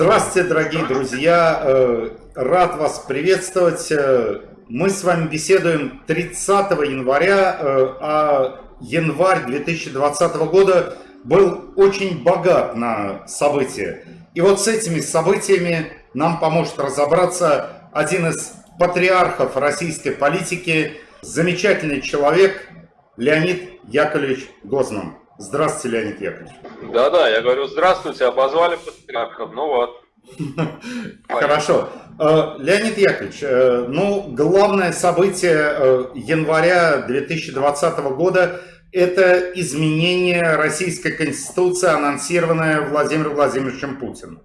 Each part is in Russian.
Здравствуйте, дорогие друзья! Э, рад вас приветствовать. Э, мы с вами беседуем 30 января, э, а январь 2020 года был очень богат на события. И вот с этими событиями нам поможет разобраться один из патриархов российской политики, замечательный человек Леонид Яковлевич Гозман. Здравствуйте, Леонид Яковлевич. Да-да, я говорю, здравствуйте, обозвали патриархом, ну вот. Хорошо. Э, Леонид Яковлевич, э, ну, главное событие э, января 2020 года – это изменение Российской Конституции, анонсированное Владимиром Владимировичем Путиным.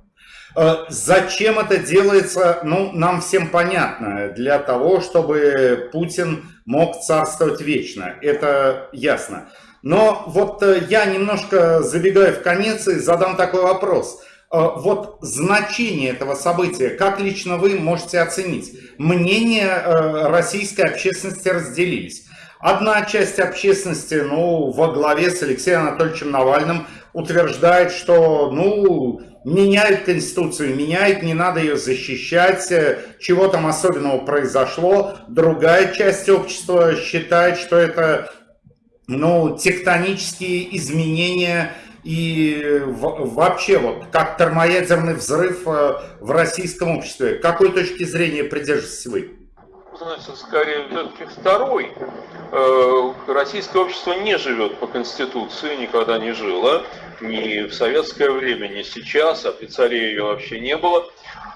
Зачем это делается, ну, нам всем понятно. Для того, чтобы Путин мог царствовать вечно. Это ясно. Но вот э, я немножко забегаю в конец и задам такой вопрос. Э, вот значение этого события, как лично вы можете оценить? Мнения э, российской общественности разделились. Одна часть общественности, ну, во главе с Алексеем Анатольевичем Навальным, утверждает, что, ну, меняют Конституцию, меняют, не надо ее защищать, чего там особенного произошло. Другая часть общества считает, что это ну, тектонические изменения и вообще вот как термоядерный взрыв э, в российском обществе. Какой точки зрения придерживаетесь вы? Значит, скорее все-таки второй. Э, российское общество не живет по Конституции, никогда не жило. Ни в советское время, ни сейчас, а при царе ее вообще не было.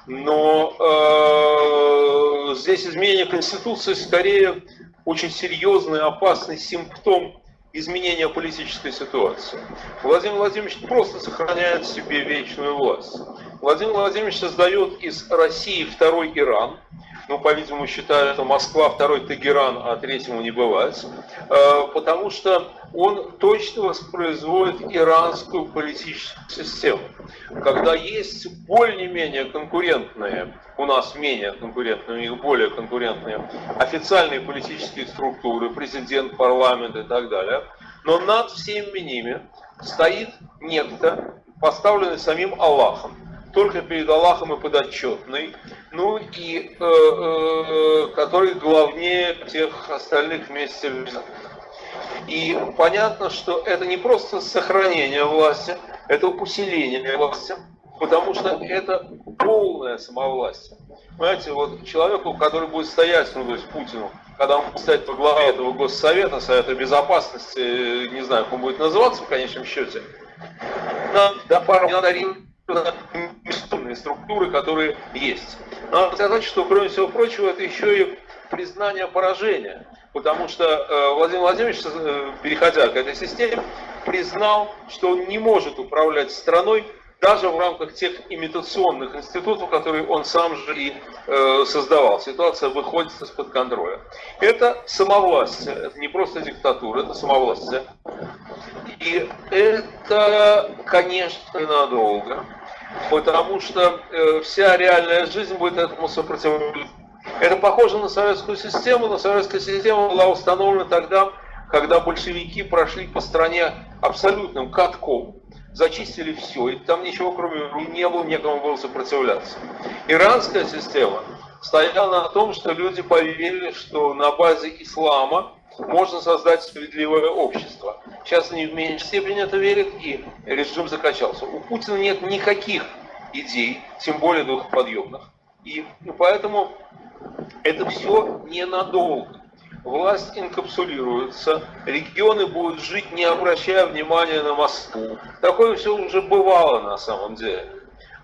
Но э, здесь изменение Конституции скорее очень серьезный, опасный симптом изменения политической ситуации. Владимир Владимирович просто сохраняет себе вечную власть. Владимир Владимирович создает из России второй Иран, ну, по-видимому, считают, что Москва второй Тегеран, а третьему не бывает, э, потому что он точно воспроизводит иранскую политическую систему. Когда есть более-менее конкурентные, у нас менее конкурентные, у них более конкурентные официальные политические структуры, президент, парламент и так далее, но над всеми ними стоит некто, поставленный самим Аллахом, только перед Аллахом и подотчетный, ну и э, э, который главнее всех остальных вместе взятых. И понятно, что это не просто сохранение власти, это усиление власти, потому что это полное самовластие. Понимаете, вот человеку, который будет стоять, ну то есть Путину, когда он будет стоять во главе этого Госсовета, Совета Безопасности, не знаю, как он будет называться в конечном счете, да, пару не надо структуры, которые есть. Надо сказать, что, кроме всего прочего, это еще и признание поражения. Потому что э, Владимир Владимирович, э, переходя к этой системе, признал, что он не может управлять страной даже в рамках тех имитационных институтов, которые он сам же и э, создавал. Ситуация выходит из-под контроля. Это самовластие, это не просто диктатура, это самовластие. И это, конечно, надолго, потому что э, вся реальная жизнь будет этому сопротивляться. Это похоже на советскую систему, но советская система была установлена тогда, когда большевики прошли по стране абсолютным катком, зачистили все, и там ничего кроме не было, некому было сопротивляться. Иранская система стояла на том, что люди поверили, что на базе ислама можно создать справедливое общество. Сейчас они в меньшей степени это верят, и режим закачался. У Путина нет никаких идей, тем более двухподъемных. И поэтому это все ненадолго. Власть инкапсулируется, регионы будут жить, не обращая внимания на Москву. Такое все уже бывало на самом деле.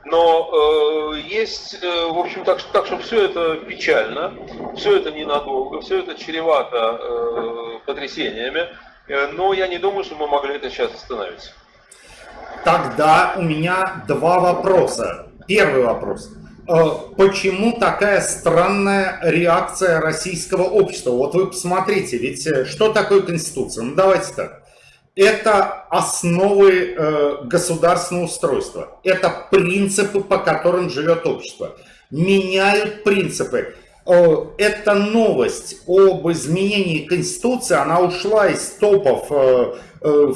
Но э, есть, э, в общем, так, так что все это печально, все это ненадолго, все это чревато э, потрясениями, э, но я не думаю, что мы могли это сейчас остановить. Тогда у меня два вопроса. Первый вопрос. Э, почему такая странная реакция российского общества? Вот вы посмотрите, ведь э, что такое Конституция? Ну давайте так. Это основы э, государственного устройства. Это принципы, по которым живет общество. Меняют принципы. Эта новость об изменении Конституции, она ушла из топов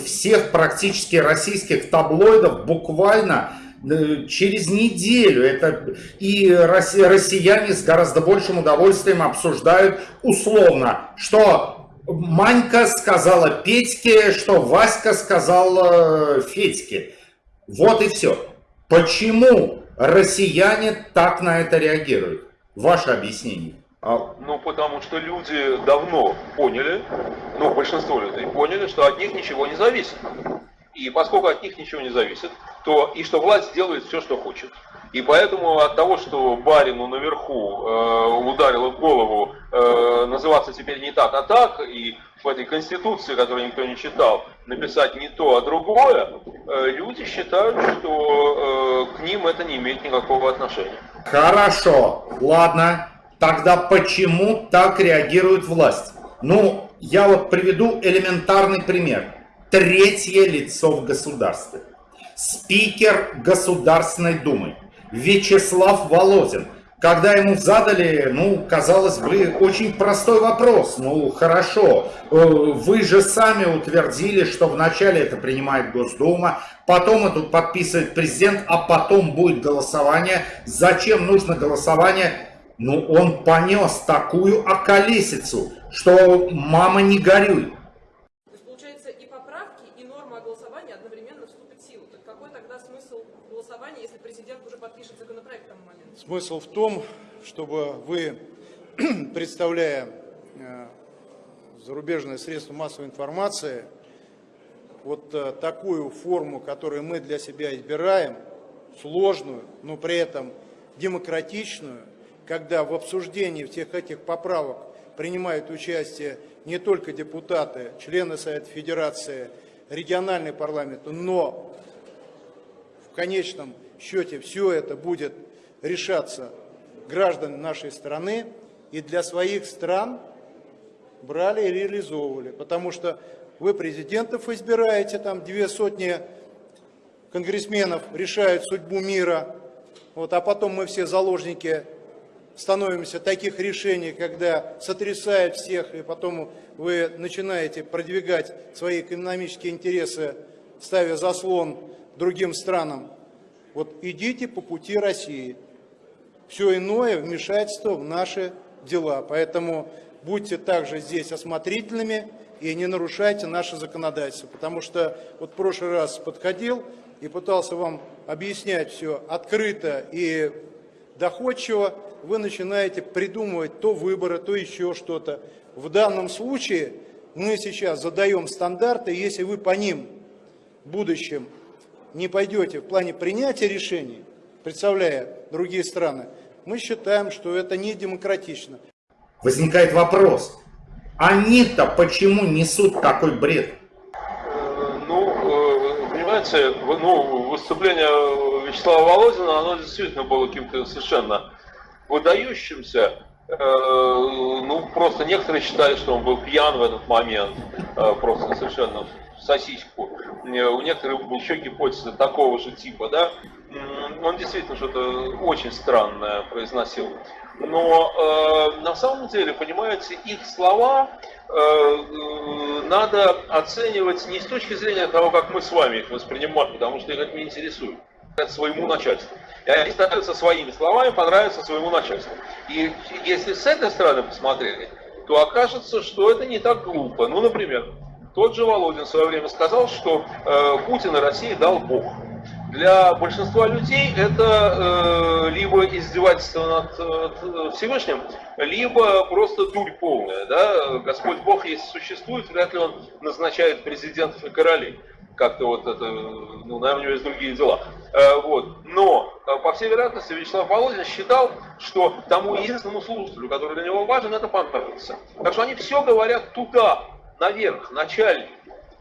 всех практически российских таблоидов буквально э, через неделю. Это и россияне с гораздо большим удовольствием обсуждают условно, что Манька сказала Петьке, что Васька сказал Федьке. Вот и все. Почему россияне так на это реагируют? Ваше объяснение. А, ну, потому что люди давно поняли, ну, большинство людей поняли, что от них ничего не зависит. И поскольку от них ничего не зависит, то и что власть делает все, что хочет. И поэтому от того, что барину наверху э, ударило в голову э, называться теперь не так, а так, и в этой конституции, которую никто не читал, написать не то, а другое, э, люди считают, что э, к ним это не имеет никакого отношения. Хорошо, ладно. Тогда почему так реагирует власть? Ну, я вот приведу элементарный пример. Третье лицо в государстве. Спикер Государственной Думы Вячеслав Володин. Когда ему задали, ну, казалось бы, очень простой вопрос. Ну, хорошо, э, вы же сами утвердили, что вначале это принимает Госдума, потом это подписывает президент, а потом будет голосование. Зачем нужно голосование? Ну, он понес такую околесицу, что мама не горюй. То есть, получается, и поправки, и норма голосования одновременно вступят в силу. Так какой тогда смысл голосования, если президент уже подпишет законопроект к тому моменту? Смысл в том, чтобы вы, представляя э, зарубежные средства массовой информации, вот э, такую форму, которую мы для себя избираем, сложную, но при этом демократичную, когда в обсуждении всех этих поправок принимают участие не только депутаты, члены Совета Федерации, региональный парламент, но в конечном счете все это будет решаться граждан нашей страны и для своих стран брали и реализовывали. Потому что вы президентов избираете, там две сотни конгрессменов решают судьбу мира, вот, а потом мы все заложники становимся таких решений, когда сотрясает всех, и потом вы начинаете продвигать свои экономические интересы, ставя заслон другим странам. Вот идите по пути России. Все иное вмешательство в наши дела. Поэтому будьте также здесь осмотрительными и не нарушайте наше законодательство. Потому что вот в прошлый раз подходил и пытался вам объяснять все открыто и доходчиво, вы начинаете придумывать то выборы, то еще что-то. В данном случае мы сейчас задаем стандарты, если вы по ним в будущем не пойдете в плане принятия решений, представляя другие страны, мы считаем, что это не демократично. Возникает вопрос, они-то почему несут такой бред? Э, ну, э, понимаете, ну, выступление Вячеслава Володина, оно действительно было каким-то совершенно выдающимся. Э, ну, просто некоторые считали, что он был пьян в этот момент, просто совершенно сосиску. Э, у некоторых еще гипотеза такого же типа, да. Он действительно что-то очень странное произносил. Но э, на самом деле, понимаете, их слова э, надо оценивать не с точки зрения того, как мы с вами их воспринимаем, потому что их это не интересует своему начальству. И они стараются своими словами понравиться своему начальству. И если с этой стороны посмотреть, то окажется, что это не так глупо. Ну, например, тот же Володин в свое время сказал, что э, Путин и России дал Бог. Для большинства людей это э, либо издевательство над э, Всевышним, либо просто дурь полная. Да? Господь Бог, если существует, вряд ли он назначает президентов и королей как-то вот это, ну, наверное, у него есть другие дела. Э, вот. Но, э, по всей вероятности, Вячеслав Володин считал, что тому единственному слушателю, который для него важен, это понравится. Так что они все говорят туда, наверх, начальник.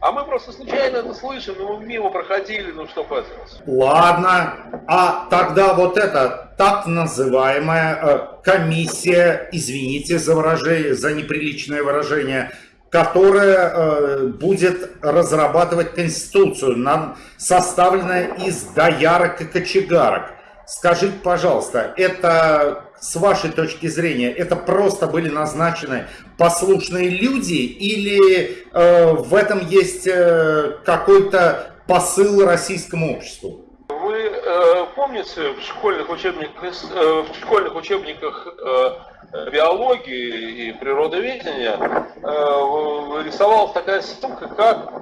А мы просто случайно это слышим, но мы мимо проходили, ну что поделать. Ладно, а тогда вот эта так называемая э, комиссия, извините за выражение, за неприличное выражение, которая э, будет разрабатывать конституцию, нам составленная из доярок и кочегарок. Скажите, пожалуйста, это с вашей точки зрения, это просто были назначены послушные люди или э, в этом есть э, какой-то посыл российскому обществу? Вы э, помните, в школьных учебниках, э, в школьных учебниках э, биологии и природоведения э, рисовалась такая сумка, как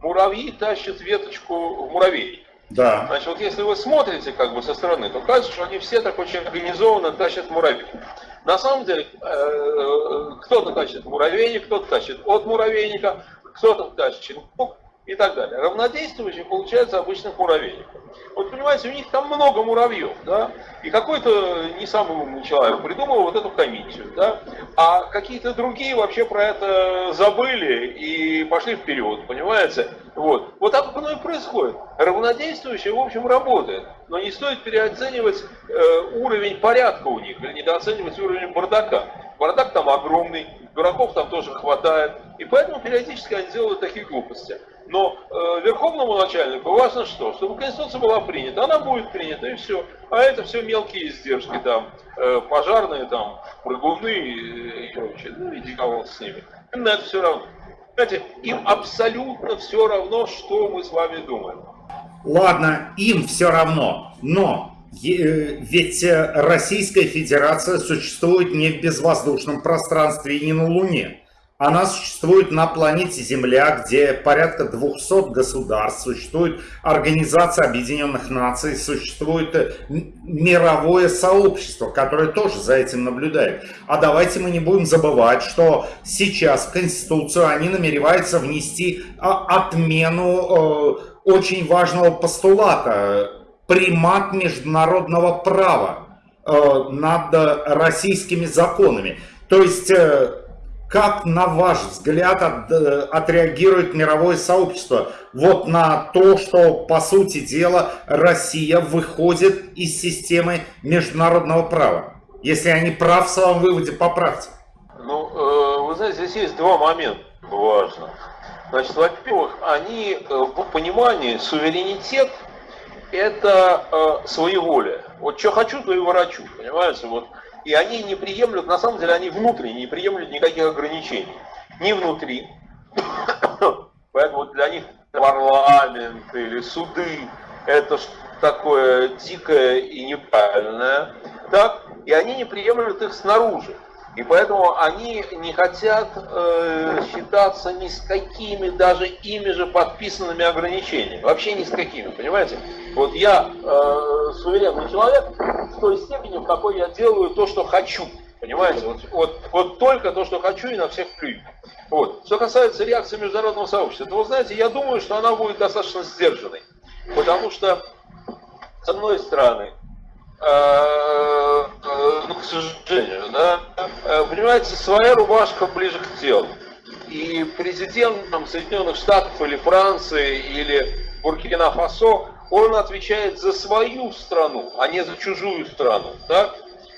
муравьи тащат веточку в муравей. Да. Значит, вот если вы смотрите как бы со стороны, то кажется, что они все так очень организованно тащат муравей. На самом деле, кто-то тащит муравейник, кто-то тащит от муравейника, кто-то тащит мук, и так далее. Равнодействующие получается обычных муравейников. Вот понимаете, у них там много муравьев, да, и какой-то не самый умный человек придумал вот эту комиссию, да, а какие-то другие вообще про это забыли и пошли вперед, понимаете? Вот. Вот так оно и происходит. Равнодействующие, в общем, работает, но не стоит переоценивать э, уровень порядка у них или недооценивать уровень бардака. Бардак там огромный, дураков там тоже хватает, и поэтому периодически они делают такие глупости. Но э, верховному начальнику важно что? Чтобы Конституция была принята. Она будет принята и все. А это все мелкие издержки там, э, пожарные там, прыгуны и, прочее. Ну иди кого с ними. Им на это все равно. Знаете, им абсолютно все равно, что мы с вами думаем. Ладно, им все равно, но э, ведь э, Российская Федерация существует не в безвоздушном пространстве и не на Луне. Она существует на планете Земля, где порядка 200 государств, существует Организация Объединенных Наций, существует э, мировое сообщество, которое тоже за этим наблюдает. А давайте мы не будем забывать, что сейчас в Конституцию они намереваются внести а, отмену э, очень важного постулата, примат международного права э, над российскими законами. То есть как, на ваш взгляд, от, э, отреагирует мировое сообщество вот на то, что, по сути дела, Россия выходит из системы международного права? Если они прав в своем выводе, поправьте. Ну, э, вы знаете, здесь есть два момента важных. Значит, во-первых, они э, в понимании суверенитет – это своеволие. Вот что хочу, то и ворочу, понимаете? Вот и они не приемлют, на самом деле они внутренне не приемлют никаких ограничений. Ни внутри. Поэтому для них парламент или суды это такое дикое и неправильное. Так? И они не приемлют их снаружи. И поэтому они не хотят э, считаться ни с какими даже ими же подписанными ограничениями. Вообще ни с какими, понимаете? Вот я э, суверенный человек в той степени, в какой я делаю то, что хочу. Понимаете? Вот, вот, вот только то, что хочу, и на всех плюю. Вот. Что касается реакции международного сообщества, то вы знаете, я думаю, что она будет достаточно сдержанной. Потому что, с одной стороны, э, э, ну, к сожалению, да, э, понимаете, своя рубашка ближе к телу. И президентом Соединенных Штатов или Франции или Буркина-Фасо он отвечает за свою страну, а не за чужую страну. Так?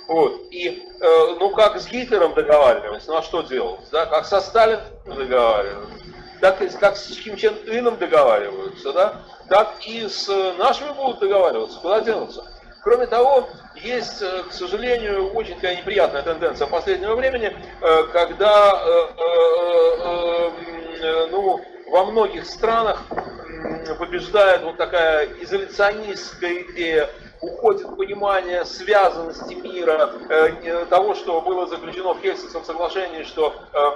Вот. И, э, ну, как с Гитлером договаривались, ну, а что делать? Да? Как со Сталином договаривались, так и как с Ким Чен Ыном договариваются, да? так и с нашими будут договариваться. Куда денутся? Кроме того, есть, э, к сожалению, очень такая неприятная тенденция последнего времени, э, когда э, ну, во многих странах побеждает вот такая изоляционистская идея, уходит понимание связанности мира, э, того, что было заключено в Хельсинском соглашении, что э,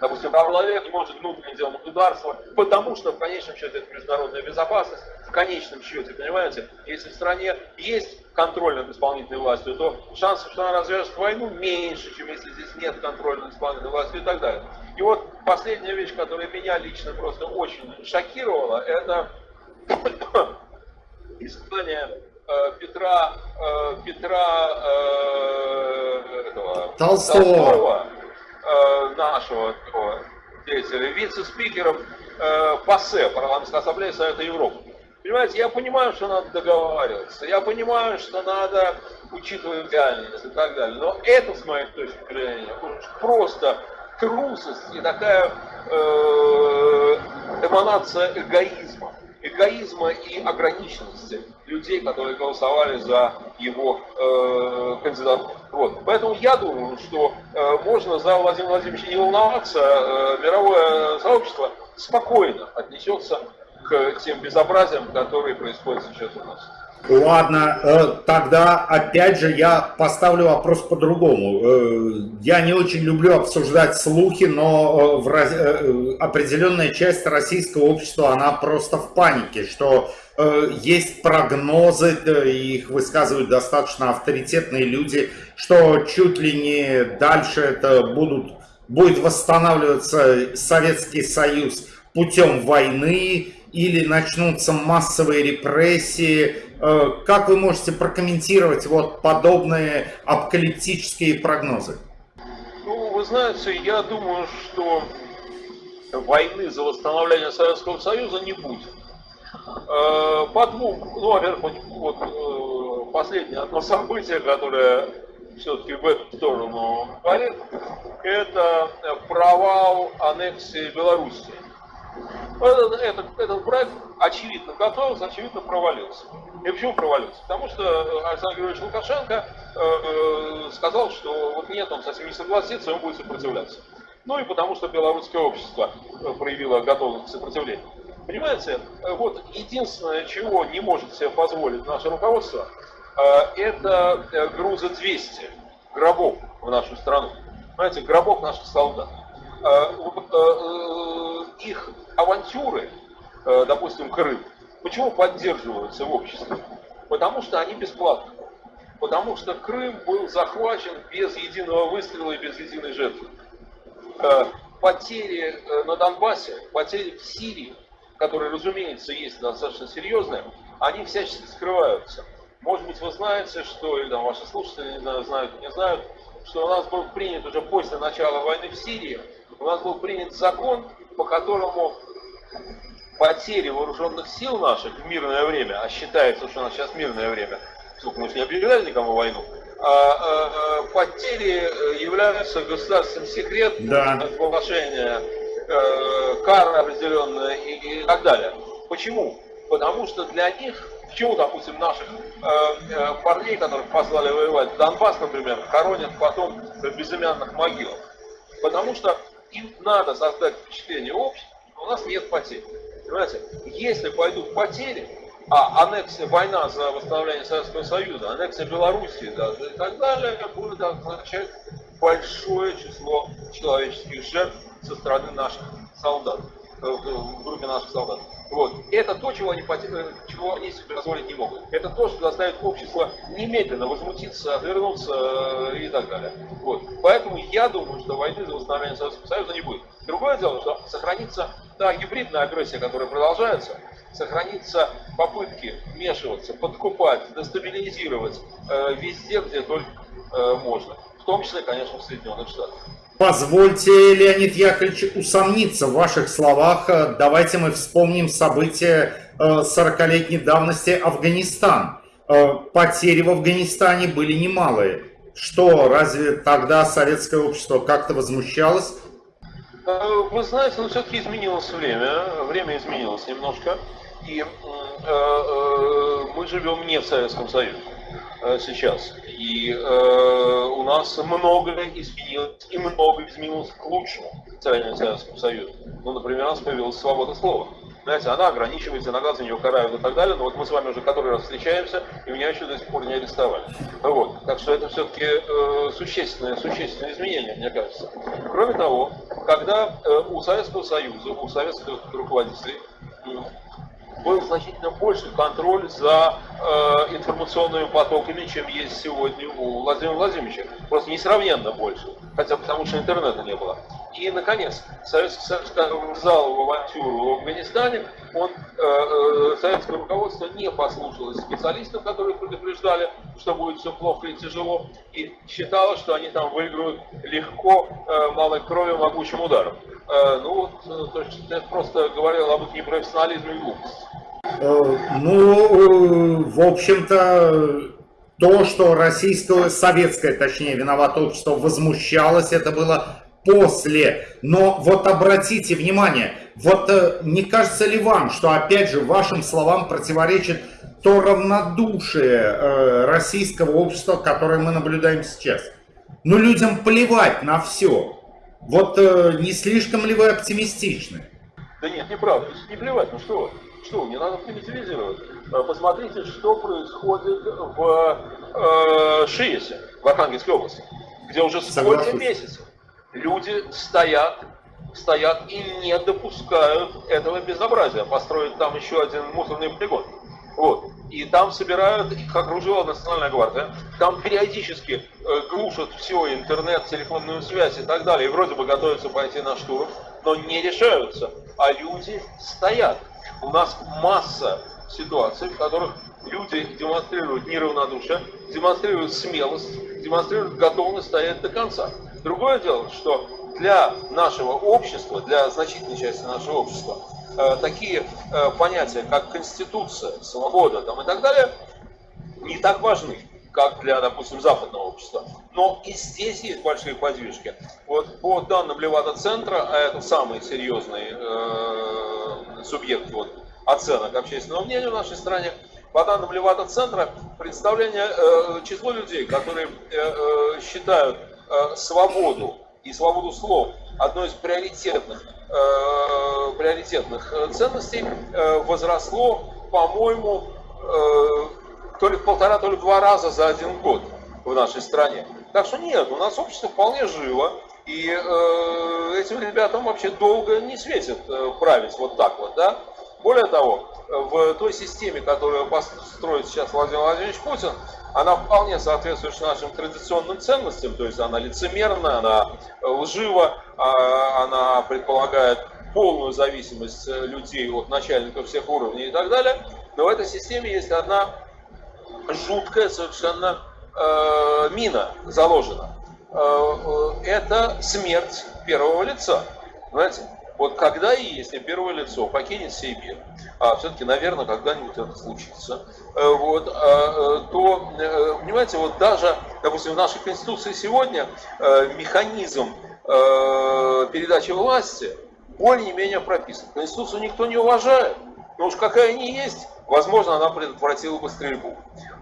допустим, человек не может внутренне делать государство, потому что в конечном счете это международная безопасность, в конечном счете, понимаете, если в стране есть контроль над исполнительной властью, то шансов, что она развяжет войну, меньше, чем если здесь нет контроля над исполнительной властью и так далее. И вот последняя вещь, которая меня лично просто очень шокировала, это испытание э, Петра, э, Петра э, этого, Толстого, Толстого нашего такого деятеля, вице-спикером ПАСЕ, парламентской ассамблеи Совета Европы. Понимаете, я понимаю, что надо договариваться, я понимаю, что надо учитывать реальность и так далее, но это, с моей точки зрения, просто трусость и такая э, эманация эгоизма. Эгоизма и ограниченности людей, которые голосовали за его э, кандидатуру. Вот. Поэтому я думаю, что э, можно за Владимира Владимировича не волноваться, э, мировое сообщество спокойно отнесется к тем безобразиям, которые происходят сейчас у нас. Ладно, э, тогда опять же я поставлю вопрос по-другому. Э, я не очень люблю обсуждать слухи, но в определенная часть российского общества, она просто в панике, что есть прогнозы, их высказывают достаточно авторитетные люди, что чуть ли не дальше это будут, будет восстанавливаться Советский Союз путем войны, или начнутся массовые репрессии. Э, как вы можете прокомментировать вот подобные апокалиптические прогнозы? Ну, вы знаете, я думаю, что войны за восстановление Советского Союза не будет. Э, по двум, ну, во-первых, вот э, последнее одно событие, которое все-таки в эту сторону говорит, это провал аннексии Белоруссии. Этот, этот, этот проект очевидно готовился, очевидно провалился. И почему провалился? Потому что Александр Григорьевич Лукашенко э, э, сказал, что вот нет, он совсем не согласится, он будет сопротивляться. Ну и потому что белорусское общество э, проявило готовность к сопротивлению. Понимаете, э, вот единственное, чего не может себе позволить наше руководство, э, это груза 200 гробов в нашу страну. Понимаете, гробов наших солдат. Их авантюры, э, допустим, Крым, почему поддерживаются в обществе? Потому что они бесплатны. Потому что Крым был захвачен без единого выстрела и без единой жертвы. Э, потери э, на Донбассе, потери в Сирии, которые, разумеется, есть достаточно серьезные, они всячески скрываются. Может быть, вы знаете, что, или там ваши слушатели знают, не знают, что у нас был принят уже после начала войны в Сирии, у нас был принят закон, по которому потери вооруженных сил наших в мирное время, а считается, что у нас сейчас мирное время, сколько мы же не объявляли никому войну, а, а, а, потери являются государственным секретом, да. разглашение э, кары определенные и, и так далее. Почему? Потому что для них, почему, допустим, наших э, э, парней, которых послали воевать в Донбасс, например, хоронят потом в безымянных могилах? Потому что им надо создать впечатление общества, у нас нет потерь. Понимаете, если пойдут потери, а аннексия, война за восстановление Советского Союза, аннексия Белоруссии даже и так далее, будет означать большое число человеческих жертв со стороны наших солдат, э, в группе наших солдат. Вот. Это то, чего они, чего они себе позволить не могут. Это то, что заставит общество немедленно возмутиться, отвернуться э, и так далее. Вот. Поэтому я думаю, что войны за восстановление Советского Союза не будет. Другое дело, что сохранится та гибридная агрессия, которая продолжается, сохранится попытки вмешиваться, подкупать, дестабилизировать э, везде, где только э, можно. В том числе, конечно, в Соединенных Штатах. Позвольте, Леонид Яковлевич, усомниться в ваших словах. Давайте мы вспомним события 40-летней э, давности Афганистан. Э, потери в Афганистане были немалые. Что, разве тогда советское общество как-то возмущалось? Э, вы знаете, ну все-таки изменилось время, время изменилось немножко, и мы живем не в Советском Союзе. Э, сейчас. И э, у нас многое изменилось, и многое изменилось к лучшему в сравнении с Советским Союзом. Ну, например, у нас появилась свобода слова. Знаете, она ограничивается, иногда за нее карают и так далее, но вот мы с вами уже который раз встречаемся, и меня еще до сих пор не арестовали. Вот. Так что это все-таки э, существенное, существенное изменение, мне кажется. Кроме того, когда э, у Советского Союза, у советских руководителей был значительно больше контроль за э, информационными потоками, чем есть сегодня у Владимира Владимировича. Просто несравненно больше, хотя потому что интернета не было. И, наконец, Советский Союз, ввязал в авантюру в Афганистане, он, э, э, советское руководство не послушалось специалистов, которые предупреждали, что будет все плохо и тяжело, и считало, что они там выиграют легко, э, малой кровью, могучим ударом. Э, ну вот, э, то есть это просто говорило об их непрофессионализме и глупости. Э, ну, в общем-то, то, что российское, советское, точнее, виновато общество возмущалось, это было после. Но вот обратите внимание, вот не кажется ли вам, что опять же вашим словам противоречит то равнодушие российского общества, которое мы наблюдаем сейчас? Ну, людям плевать на все. Вот не слишком ли вы оптимистичны? Да нет, неправда. Не плевать, ну что что, не надо примитивизировать. Э, посмотрите, что происходит в э, Шиесе, в Архангельской области, где уже сколько Согласен. месяцев люди стоят, стоят и не допускают этого безобразия, построить там еще один мусорный полигон. Вот. И там собирают, их окружила Национальная гвардия, там периодически э, глушат все, интернет, телефонную связь и так далее, и вроде бы готовятся пойти на штурм, но не решаются, а люди стоят. У нас масса ситуаций, в которых люди демонстрируют неравнодушие, демонстрируют смелость, демонстрируют готовность стоять до конца. Другое дело, что для нашего общества, для значительной части нашего общества, э, такие э, понятия, как конституция, свобода там, и так далее, не так важны, как для, допустим, западного общества. Но и здесь есть большие подвижки. Вот по данным Левада-центра, а это самый серьезный э, субъект вот, оценок общественного мнения в нашей стране, по данным Левада-центра, представление, э, число людей, которые э, э, считают э, свободу и свободу слов одной из приоритетных, э, приоритетных э, ценностей, э, возросло, по-моему, э, то ли в полтора, то ли в два раза за один год в нашей стране. Так что нет, у нас общество вполне живо, и э, этим ребятам вообще долго не светит э, править вот так вот, да. Более того, в той системе, которую построит сейчас Владимир Владимирович Путин, она вполне соответствует нашим традиционным ценностям, то есть она лицемерна, она лжива, а, она предполагает полную зависимость людей от начальников всех уровней и так далее. Но в этой системе есть одна жуткая совершенно э, мина заложена. Э, э, это смерть первого лица. Понимаете? Вот когда и если первое лицо покинет сей а все-таки, наверное, когда-нибудь это случится, э, вот, а, э, то, понимаете, вот даже, допустим, в нашей Конституции сегодня механизм передачи власти более-менее прописан. Конституцию никто не уважает, но уж какая они есть, возможно, она предотвратила бы стрельбу.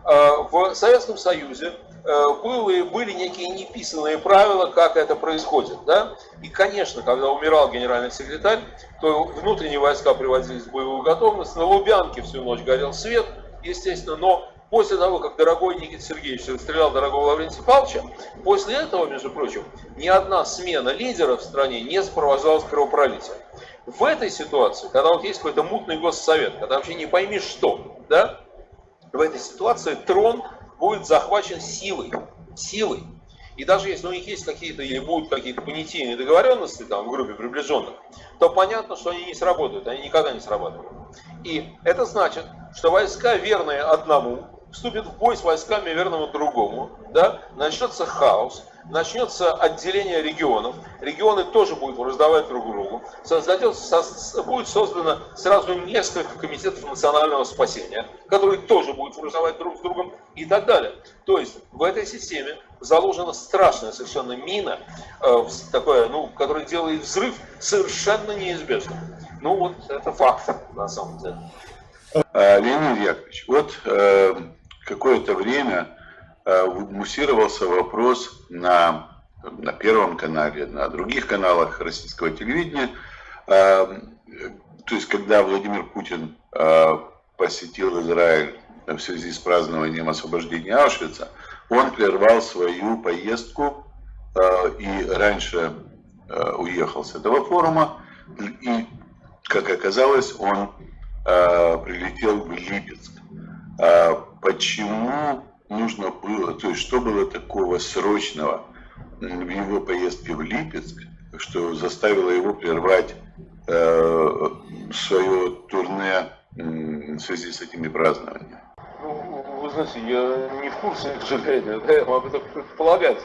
В Советском Союзе Э, были, были некие неписанные правила, как это происходит. Да? И, конечно, когда умирал генеральный секретарь, то внутренние войска приводились в боевую готовность. На Лубянке всю ночь горел свет, естественно, но после того, как дорогой Никита Сергеевич расстрелял дорогого Лаврентия Павловича, после этого, между прочим, ни одна смена лидера в стране не сопровождалась кровопролитием. В этой ситуации, когда вот есть какой-то мутный госсовет, когда вообще не пойми что, да, в этой ситуации трон будет захвачен силой. Силой. И даже если у них есть какие-то или будут какие-то понятийные договоренности там, в группе приближенных, то понятно, что они не сработают, они никогда не срабатывают. И это значит, что войска, верные одному, вступят в бой с войсками, верными другому, да? начнется хаос, начнется отделение регионов, регионы тоже будут раздавать друг другу, создадется, будет создано сразу несколько комитетов национального спасения, которые тоже будут раздавать друг с другом и так далее. То есть в этой системе заложена страшная совершенно мина, э, такое, ну, которая делает взрыв совершенно неизбежным. Ну вот это факт на самом деле. А, Леонид Яковлевич, вот э, какое-то время Э, муссировался вопрос на, на Первом канале, на других каналах российского телевидения. Э, то есть, когда Владимир Путин э, посетил Израиль в связи с празднованием освобождения Аушвица, он прервал свою поездку и раньше уехал с этого форума. И, как оказалось, он прилетел в Липецк. Почему нужно было, то есть что было такого срочного в его поездке в Липецк, что заставило его прервать э, свое турне в связи с этими празднованиями? Ну, вы знаете, я не в курсе, к сожалению, да, я могу только предполагать.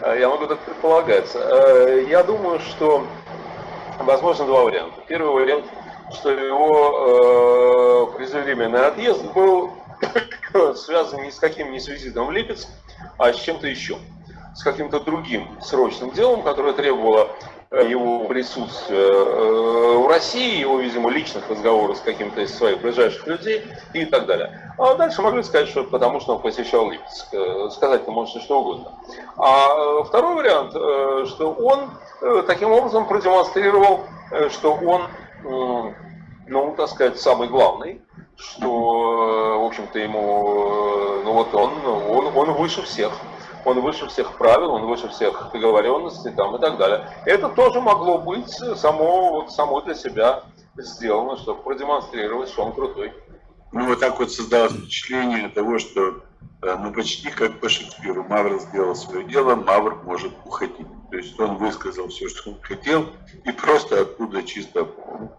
А, я могу только предполагать. А, я думаю, что возможно два варианта. Первый вариант, что его э, преждевременный отъезд был связан ни с каким не с визитом в Липецк, а с чем-то еще. С каким-то другим срочным делом, которое требовало э, его присутствия э, в России, его, видимо, личных разговоров с каким-то из своих ближайших людей и так далее. А дальше могли сказать, что потому что он посещал Липецк. Э, сказать-то можете что угодно. А второй вариант, что он таким образом продемонстрировал, что он, ну, так сказать, самый главный, что, в общем-то, ему, ну вот он, он, он выше всех. Он выше всех правил, он выше всех договоренностей там, и так далее. Это тоже могло быть само, вот, само для себя сделано, чтобы продемонстрировать, что он крутой. Ну, вот так вот создалось впечатление того, что э, ну, почти как по Шекспиру. Мавр сделал свое дело, Мавр может уходить. То есть он высказал все, что он хотел, и просто оттуда чисто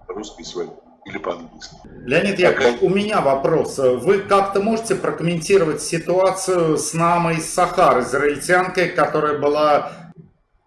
русский свой или по-английски. Леонид Яковлевич, у меня вопрос. Вы как-то можете прокомментировать ситуацию с Намой Сахар, израильтянкой, которая была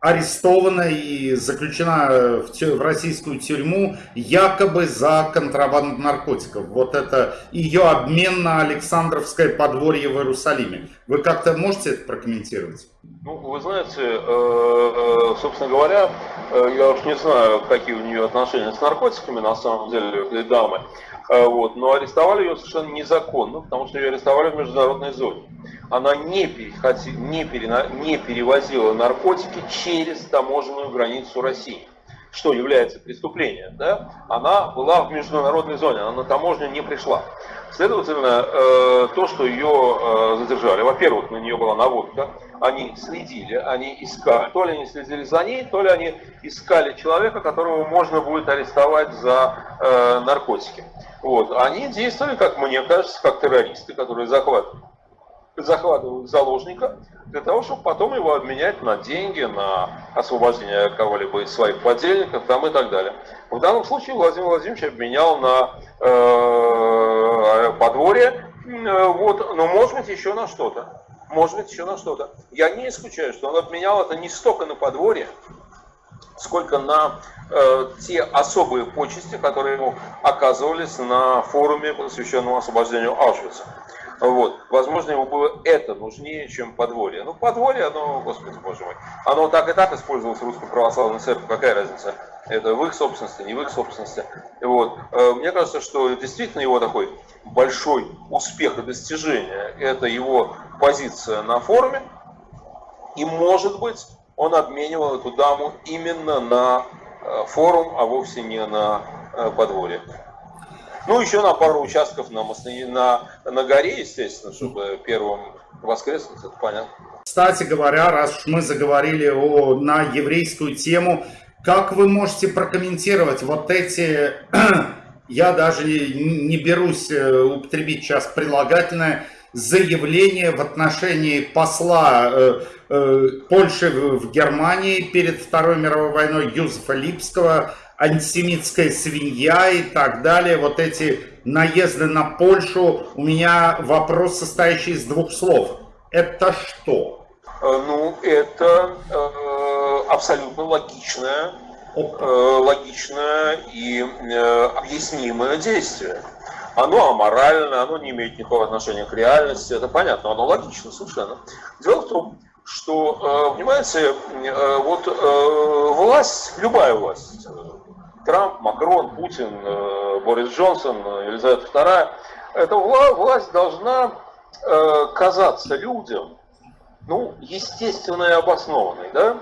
арестована и заключена в, в российскую тюрьму якобы за контрабанду наркотиков. Вот это ее обмен на Александровское подворье в Иерусалиме. Вы как-то можете это прокомментировать? Ну, вы знаете, э, э, собственно говоря, э, я уж не знаю, какие у нее отношения с наркотиками, на самом деле, дамы, вот, но арестовали ее совершенно незаконно, потому что ее арестовали в международной зоне она не, переходи, не, перена, не перевозила наркотики через таможенную границу России, что является преступлением. Да? Она была в международной зоне, она на таможню не пришла. Следовательно, э, то, что ее э, задержали, во-первых, на нее была наводка, они следили, они искали, то ли они следили за ней, то ли они искали человека, которого можно будет арестовать за э, наркотики. Вот. Они действовали, как мне кажется, как террористы, которые захватывают захватывают заложника для того, чтобы потом его обменять на деньги, на освобождение кого-либо из своих подельников там и так далее. В данном случае Владимир Владимирович обменял на э, подворье, э, вот, но может быть еще на что-то. Может быть еще на что-то. Я не исключаю, что он обменял это не столько на подворье, сколько на э, те особые почести, которые ему оказывались на форуме, посвященном освобождению Аушвица. Вот. Возможно, ему было это нужнее, чем подворье. Ну, подворье, оно, господи боже мой, оно так и так использовалось Русской Православной Церкви, какая разница? Это в их собственности, не в их собственности. Вот. Э, мне кажется, что действительно его такой большой успех и достижение, это его позиция на форуме, и, может быть, он обменивал эту даму именно на э, форум, а вовсе не на э, подворье. Ну, еще на пару участков на, на, на горе, естественно, чтобы первым воскреснуть, это понятно. Кстати говоря, раз уж мы заговорили о, на еврейскую тему, как вы можете прокомментировать вот эти, я даже не берусь э, употребить сейчас прилагательное, заявление в отношении посла э, э, Польши в, Германии перед Второй мировой войной Юзефа Липского антисемитская свинья и так далее, вот эти наезды на Польшу, у меня вопрос, состоящий из двух слов. Это что? Э, ну, это э, абсолютно логичное, э, логичное и э, объяснимое действие. Оно аморально, оно не имеет никакого отношения к реальности, это понятно, оно логично совершенно. Дело в том, что, э, понимаете, э, вот э, власть, любая власть, Трамп, Макрон, Путин, Борис Джонсон, Елизавета II, эта власть должна казаться людям, ну, естественной и обоснованной, да?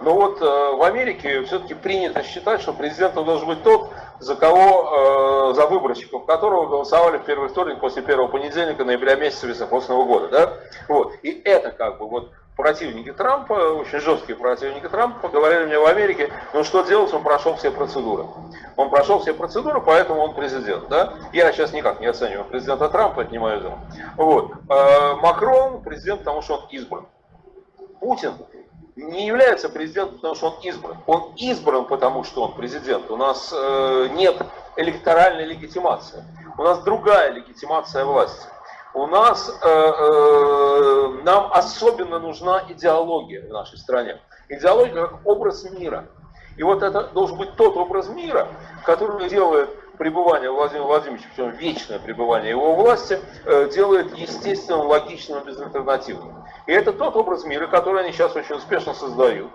Но вот в Америке все-таки принято считать, что президентом должен быть тот, за кого, за выборщиков которого голосовали в первый вторник после первого понедельника ноября месяца високосного года, да? Вот. И это как бы вот противники Трампа, очень жесткие противники Трампа, говорили мне в Америке, ну что делать, он прошел все процедуры. Он прошел все процедуры, поэтому он президент. Да? Я сейчас никак не оцениваю президента Трампа, это не мое дело. Вот. А Макрон президент, потому что он избран. Путин не является президентом, потому что он избран. Он избран, потому что он президент. У нас э, нет электоральной легитимации. У нас другая легитимация власти у нас, э, э, нам особенно нужна идеология в нашей стране. Идеология как образ мира. И вот это должен быть тот образ мира, который делает пребывание Владимира Владимировича, причем вечное пребывание его власти, э, делает естественным, логичным безальтернативным. И это тот образ мира, который они сейчас очень успешно создают,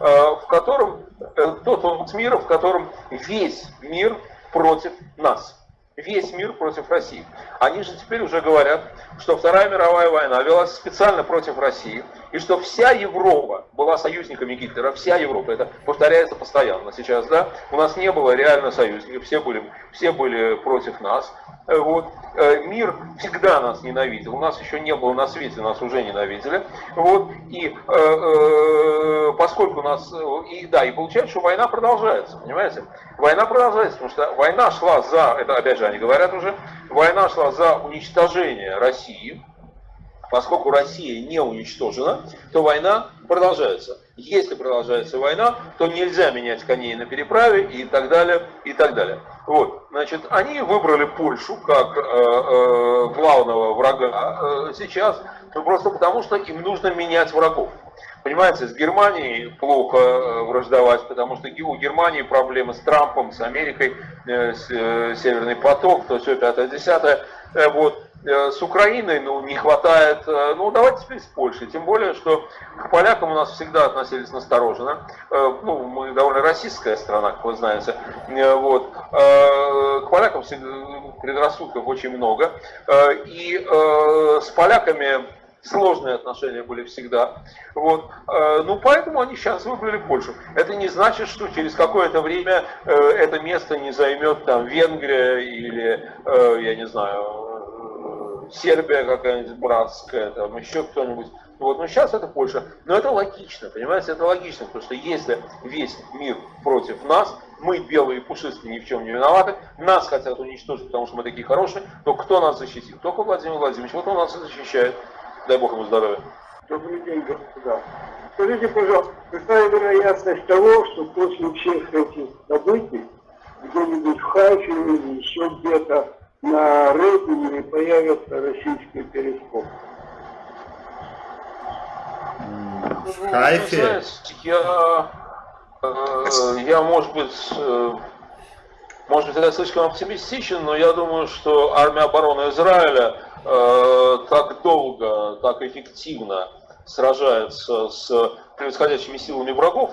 э, в котором, э, тот образ мира, в котором весь мир против нас весь мир против России. Они же теперь уже говорят, что Вторая мировая война велась специально против России, и что вся Европа была союзниками Гитлера, вся Европа, это повторяется постоянно сейчас, да, у нас не было реально союзников, все были, все были против нас, Э, вот, э, мир всегда нас ненавидел, у нас еще не было на свете, нас уже ненавидели, вот, и э, э, поскольку нас, и да, и получается, что война продолжается, понимаете, война продолжается, потому что война шла за, это опять же они говорят уже, война шла за уничтожение России, поскольку Россия не уничтожена, то война продолжается. Если продолжается война, то нельзя менять коней на переправе и так далее, и так далее. Вот, значит, они выбрали Польшу как э, э, главного врага э, сейчас, ну, просто потому что им нужно менять врагов. Понимаете, с Германией плохо э, враждовать, потому что у Германии проблемы с Трампом, с Америкой, э, с, э, Северный поток, то все пятое, десятое. Вот. Э, с Украиной ну, не хватает, э, ну давайте теперь с Польшей, тем более, что к полякам у нас всегда относились настороженно, э, ну мы довольно российская страна, как вы знаете, вот, к полякам предрассудков очень много, и с поляками сложные отношения были всегда. Вот. Ну, поэтому они сейчас выбрали Польшу. Это не значит, что через какое-то время это место не займет там Венгрия или, я не знаю, Сербия какая-нибудь братская, там еще кто-нибудь. Вот, но сейчас это Польша. Но это логично, понимаете, это логично, потому что если весь мир против нас, мы белые пушистые ни в чем не виноваты, нас хотят уничтожить, потому что мы такие хорошие, то кто нас защитит? Только Владимир Владимирович. Вот он нас и защищает. Дай Бог ему здоровья. Добрый день, господа. Скажите, пожалуйста, какая вероятность того, что после всех этих событий где-нибудь в Хайфе или еще где-то на рейтинге появится российский перископ. В Хайфе? Я, э, я, может быть, э, может быть, я слишком оптимистичен, но я думаю, что армия обороны Израиля э, так долго, так эффективно сражается с превосходящими силами врагов,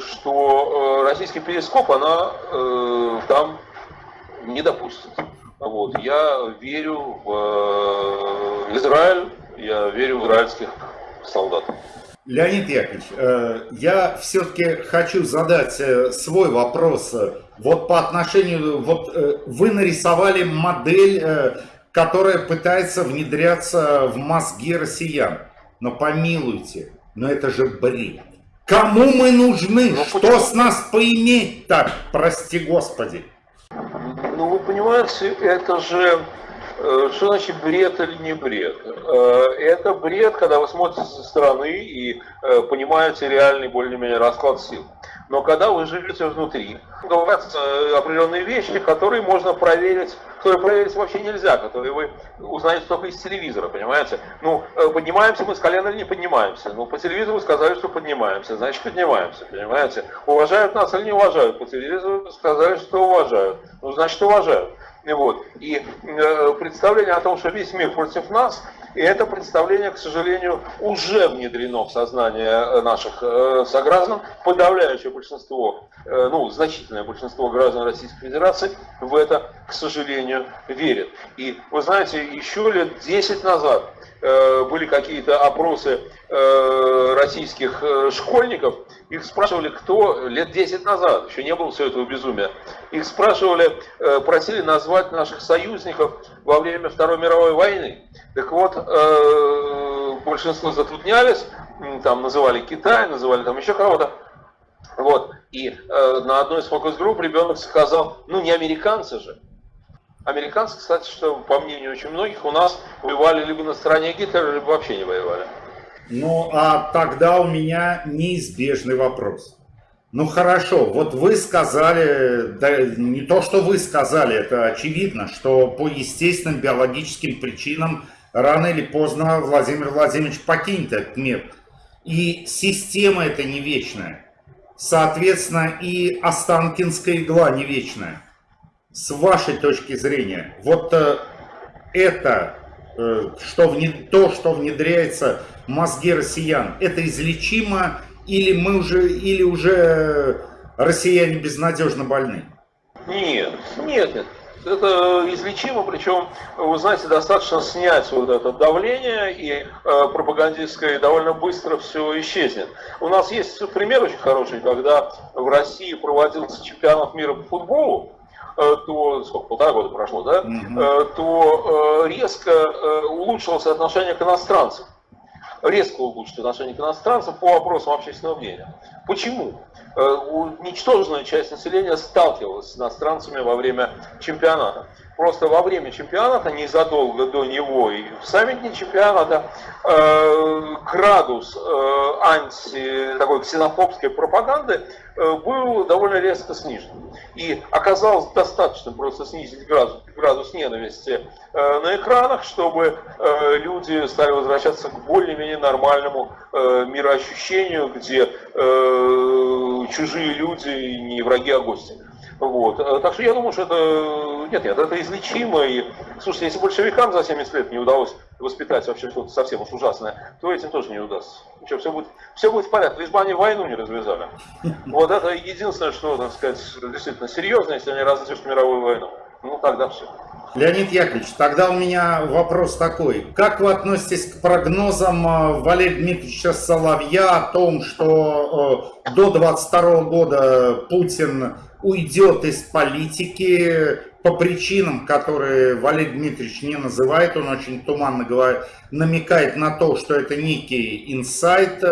что российский перископ она там не допустит. Вот. Я верю в э, Израиль, я верю в израильских солдат. Леонид Яковлевич, э, я все-таки хочу задать э, свой вопрос. Вот по отношению, вот вы нарисовали модель, которая пытается внедряться в мозги россиян. Но помилуйте, но это же бред. Кому мы нужны? Ну, Что с нас поиметь так, прости господи? Понимаете, это же, э, что значит бред или не бред? Э, это бред, когда вы смотрите со стороны и э, понимаете реальный более-менее расклад сил. Но когда вы живете внутри, говорят определенные вещи, которые можно проверить, которые проверить вообще нельзя, которые вы узнаете только из телевизора, понимаете? Ну, поднимаемся мы с колена или не поднимаемся? Ну, по телевизору сказали, что поднимаемся, значит поднимаемся, понимаете? Уважают нас или не уважают? По телевизору сказали, что уважают, ну, значит уважают. Вот. И э, представление о том, что весь мир против нас, и это представление, к сожалению, уже внедрено в сознание э, наших э, сограждан. Подавляющее большинство, э, ну, значительное большинство граждан Российской Федерации в это, к сожалению, верит. И вы знаете, еще лет 10 назад были какие-то опросы э, российских э, школьников, их спрашивали, кто лет 10 назад, еще не было все этого безумия, их спрашивали, просили назвать наших союзников во время Второй мировой войны. Так вот, большинство затруднялись, там называли Китай, называли там еще кого-то. Вот. И на одной из фокус-групп ребенок сказал, ну не американцы же. Американцы, кстати, что по мнению очень многих, у нас воевали либо на стороне Гитлера, либо вообще не воевали. Ну, а тогда у меня неизбежный вопрос. Ну хорошо, вот вы сказали, да не то, что вы сказали, это очевидно, что по естественным биологическим причинам рано или поздно Владимир Владимирович покинет этот мир. И система это не вечная. Соответственно, и Останкинская игла не вечная с вашей точки зрения, вот э, это, э, что вне, то, что внедряется в мозги россиян, это излечимо или мы уже, или уже россияне безнадежно больны? Нет, нет, нет. Это излечимо, причем, вы знаете, достаточно снять вот это давление, и э, пропагандистское довольно быстро все исчезнет. У нас есть пример очень хороший, когда в России проводился чемпионат мира по футболу, то сколько, полтора года прошло, да, mm-hmm. то резко улучшилось отношение к иностранцам. Резко улучшилось отношение к иностранцам по вопросам общественного мнения. Почему? Э, ничтожная часть населения сталкивалась с иностранцами во время чемпионата. Просто во время чемпионата, незадолго до него и в саммите чемпионата, э, градус э, анти, такой ксенофобской пропаганды был довольно резко снижен. И оказалось достаточно просто снизить градус, градус ненависти на экранах, чтобы люди стали возвращаться к более-менее нормальному мироощущению, где чужие люди не враги, а гости. Вот. Э, так что я думаю, что это, нет, нет, это излечимо. И, слушайте, если большевикам за 70 лет не удалось воспитать вообще что-то совсем уж ужасное, то этим тоже не удастся. Ничего, все будет, все будет в порядке, лишь бы они войну не развязали. Вот это единственное, что, так сказать, действительно серьезно, если они развяжут мировую войну. Ну, тогда все. Леонид Яковлевич, тогда у меня вопрос такой. Как вы относитесь к прогнозам э, Валерия Дмитриевича Соловья о том, что э, до 22 года Путин уйдет из политики по причинам, которые Валерий Дмитриевич не называет, он очень туманно говорит, намекает на то, что это некий инсайт,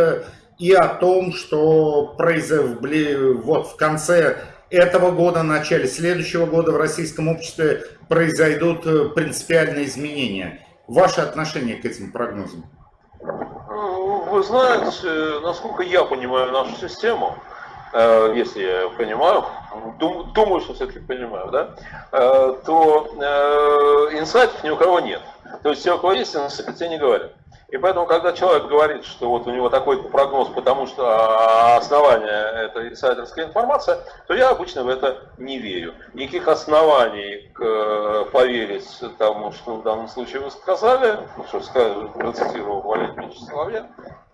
и о том, что произойдет вот в конце этого года, начале следующего года в российском обществе произойдут принципиальные изменения. Ваше отношение к этим прогнозам? Вы знаете, насколько я понимаю нашу систему, если я понимаю, думаю, что все-таки понимаю, да, э, то инсайтов ни у кого нет. То есть все, у кого есть, инсайты не говорят. И поэтому, когда человек говорит, что вот у него такой прогноз, потому что а, основание это инсайдерская информация, то я обычно в это не верю. Никаких оснований к, э, поверить тому, что в данном случае вы сказали, ну, что сказали, процитировал Валерий Соловья,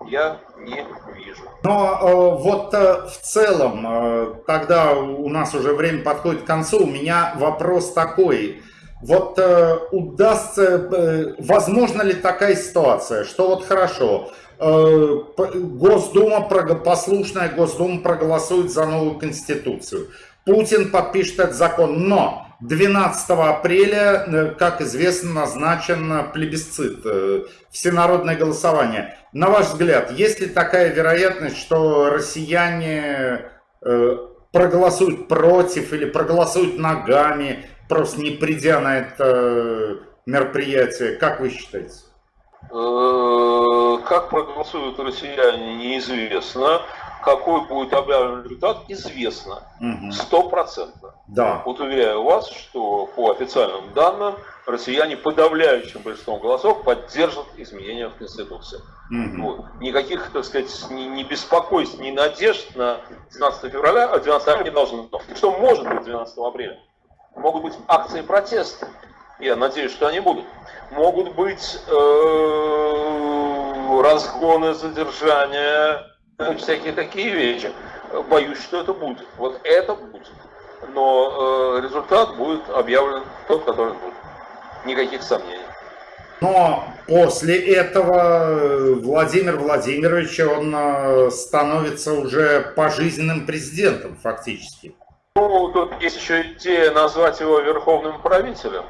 я не вижу. Но э, вот э, в целом, э, тогда у нас уже время подходит к концу, у меня вопрос такой. Вот э, удастся, э, возможно ли такая ситуация, что вот хорошо, э, Госдума, послушная Госдума проголосует за новую Конституцию, Путин подпишет этот закон, но 12 апреля, э, как известно, назначен плебисцит, э, всенародное голосование. На ваш взгляд, есть ли такая вероятность, что россияне э, проголосуют против или проголосуют ногами, просто не придя на это мероприятие. Как вы считаете? Э, как проголосуют россияне, неизвестно. Какой будет объявлен результат, известно. Стопроцентно. Да. Вот уверяю вас, что по официальным данным россияне подавляющим большинством голосов поддержат изменения в Конституции. Угу. Вот. Никаких, так сказать, ни, ни беспокойств, ни надежд на 12 февраля, а 12 апреля не должно. Что может быть 12 апреля? Могут быть акции протеста. Я надеюсь, что они будут. Могут быть э, разгоны, задержания, всякие такие вещи. Боюсь, что это будет. Вот это будет. Но э, результат будет объявлен тот, который будет. Никаких сомнений. Но после этого Владимир Владимирович, он э, становится уже пожизненным президентом фактически. Ну, тут есть еще идея назвать его верховным правителем.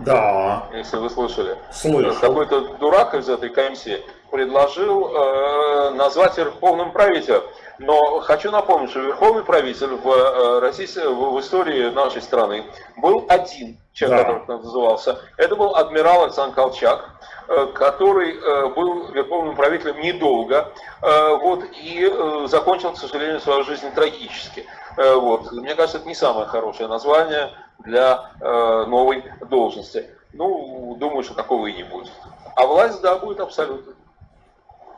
Да. Если вы слышали. Слышал. Какой-то дурак из этой комиссии предложил э, назвать верховным правителем. Но хочу напомнить, что верховный правитель в, э, России, в, в истории нашей страны был один человек, да. который назывался. Это был адмирал Александр Колчак, э, который э, был верховным правителем недолго, вот, и закончил, к сожалению, свою жизнь трагически. Э, вот. Мне кажется, это не самое хорошее название для э, новой должности. Ну, думаю, что такого и не будет. А власть, да, будет абсолютно.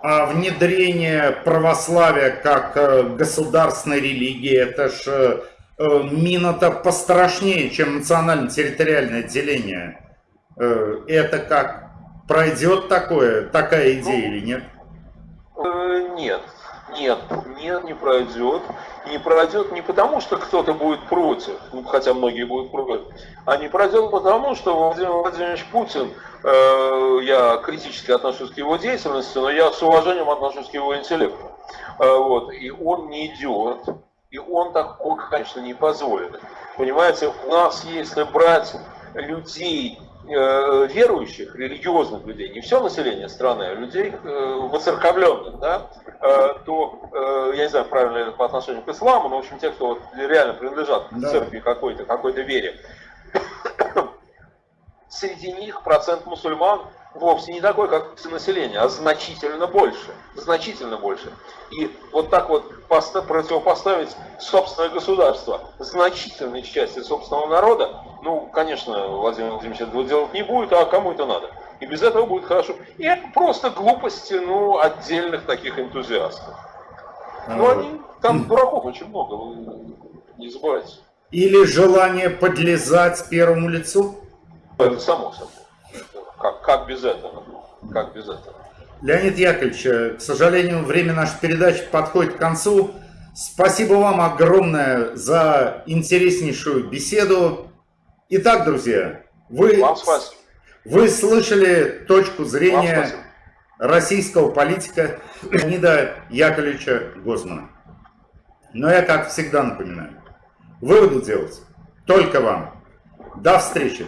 А внедрение православия как э, государственной религии, это же мина-то пострашнее, чем национально-территориальное деление. Это как? Пройдет такое, такая идея ну, или нет? Нет, Нет, нет, не пройдет. Не пройдет не потому, что кто-то будет против, ну, хотя многие будут против, а не пройдет потому, что Владимир Владимирович Путин, э, я критически отношусь к его деятельности, но я с уважением отношусь к его интеллекту. Э, вот, и он не идет, и он такого, конечно, не позволит. Понимаете, у нас, если брать людей, верующих, религиозных людей, не все население страны, а людей э, воцерковленных, да, э, то, э, я не знаю, правильно это по отношению к исламу, но, в общем, те, кто реально принадлежат к церкви какой-то, какой-то вере, среди них процент мусульман вовсе не такой, как все население, а значительно больше. Значительно больше. И вот так вот поста- противопоставить собственное государство значительной части собственного народа, ну, конечно, Владимир Владимирович этого делать не будет, а кому это надо? И без этого будет хорошо. И это просто глупости, ну, отдельных таких энтузиастов. Ну, они, там дураков очень много, вы не забывайте. Или желание подлезать первому лицу? Это само собой. Как, как без этого? Как без этого? Леонид Яковлевич, э, к сожалению, время нашей передачи подходит к концу. Спасибо вам огромное за интереснейшую беседу. Итак, друзья, вы, вы слышали точку зрения российского политика Леонида Яковлевича Гозмана. Но я, как всегда, напоминаю, выводы делать только вам. До встречи!